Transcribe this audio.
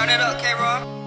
Turn it up, K-Rob.